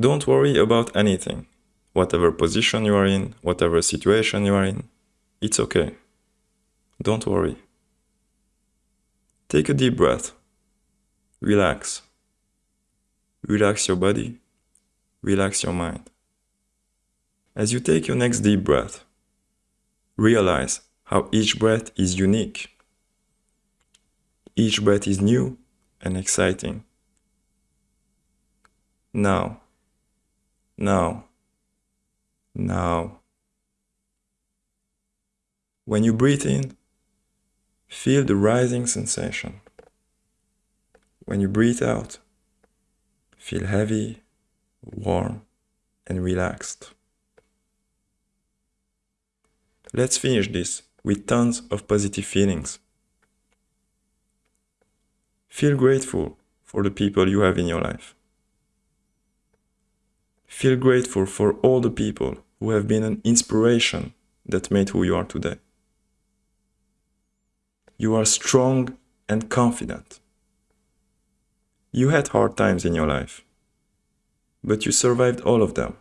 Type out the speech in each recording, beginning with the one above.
Don't worry about anything. Whatever position you are in, whatever situation you are in, it's okay. Don't worry. Take a deep breath. Relax. Relax your body. Relax your mind. As you take your next deep breath, realize how each breath is unique. Each breath is new and exciting. Now, now, now. When you breathe in, feel the rising sensation. When you breathe out, feel heavy, warm, and relaxed. Let's finish this with tons of positive feelings. Feel grateful for the people you have in your life. Feel grateful for all the people who have been an inspiration that made who you are today. You are strong and confident. You had hard times in your life, but you survived all of them.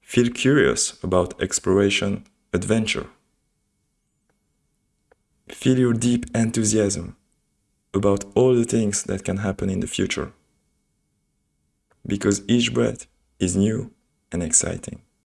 Feel curious about exploration, adventure. Feel your deep enthusiasm about all the things that can happen in the future. Because each breath is new and exciting.